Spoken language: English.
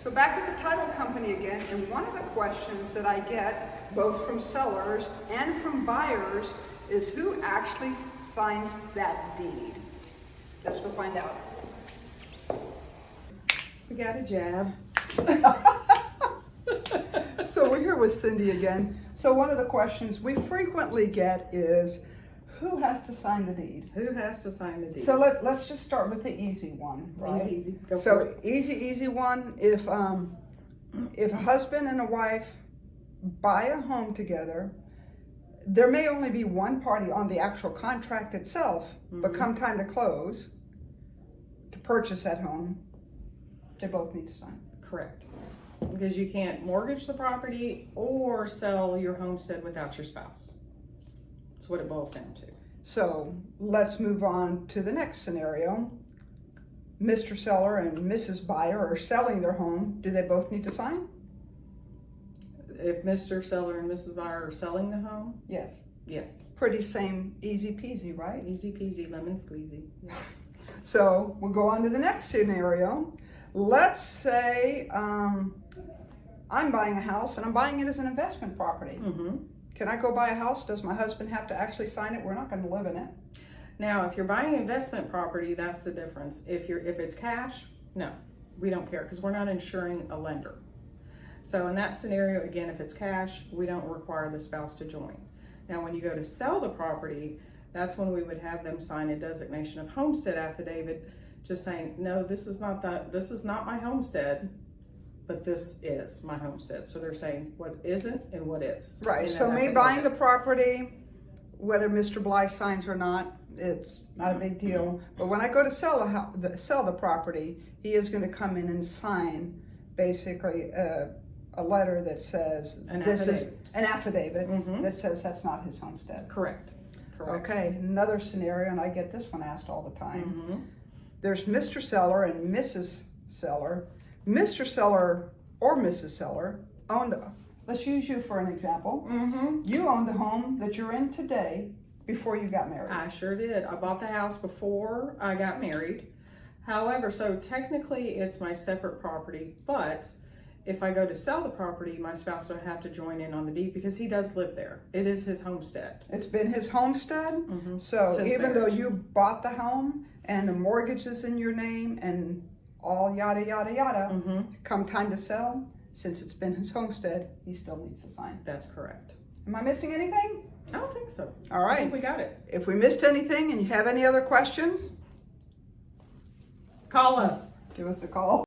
So back at the title company again, and one of the questions that I get, both from sellers and from buyers, is who actually signs that deed? Let's go find out. We got a jab. So we're here with Cindy again. So one of the questions we frequently get is, who has to sign the deed? Who has to sign the deed? So let, let's just start with the easy one, right? Easy, easy. Go So easy, easy one, if, um, if a husband and a wife buy a home together, there may only be one party on the actual contract itself, but Mm-hmm. come time to close, to purchase that home, they both need to sign. Correct. Because you can't mortgage the property or sell your homestead without your spouse. That's what it boils down to. So let's move on to the next scenario. Mr. Seller and Mrs. Buyer are selling their home. Do they both need to sign? If Mr. Seller and Mrs. Buyer are selling the home, Yes. yes. Pretty same, easy peasy, right? Easy peasy, lemon squeezy. So we'll go on to the next scenario. Let's say um, I'm buying a house and I'm buying it as an investment property. Mm-hmm. Can I go buy a house? Does my husband have to actually sign it? We're not going to live in it. Now, if you're buying investment property, that's the difference. If you're if it's cash, no, we don't care because we're not insuring a lender. So in that scenario, again, if it's cash, we don't require the spouse to join. Now, when you go to sell the property, that's when we would have them sign a designation of homestead affidavit, just saying, no, this is not the this is not my homestead, but this is my homestead. So they're saying what isn't and what is. Right. So me buying the property, whether Mr. Bly signs or not, it's not a big deal. But when I go to sell a the sell the property, he is going to come in and sign basically a, a letter that says An this is an affidavit Mhm. that says that's not his homestead. correct. Correct. Okay, another scenario, and I get this one asked all the time. Mhm. There's Mr. Seller and Mrs. Seller. Mr. Seller or Mrs. Seller own the, let's use you for an example. Mm-hmm. You own the home that you're in today before you got married. I sure did. I bought the house before I got married. However, so technically it's my separate property, but if I go to sell the property, my spouse will have to join in on the deed because he does live there. It is his homestead. It's been his homestead. Mhm. So Since even though you bought the home and the mortgage is in your name and all yada, yada, yada, Mm-hmm. come time to sell, since it's been his homestead, he still needs to sign. That's correct. Am I missing anything? I don't think so. All right. I think we got it. If we missed anything and you have any other questions, Call us. give us a call.